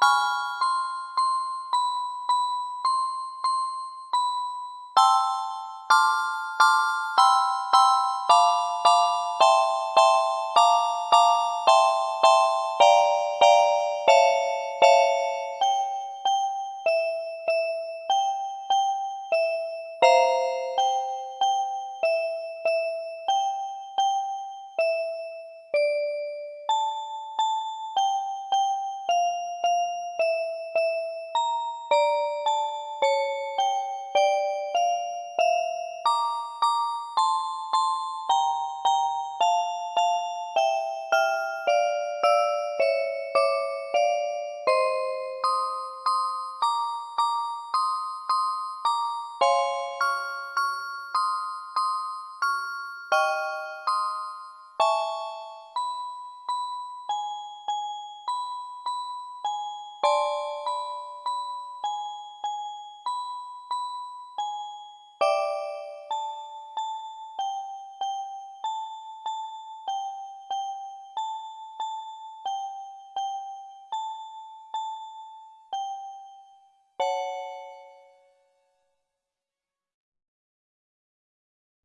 you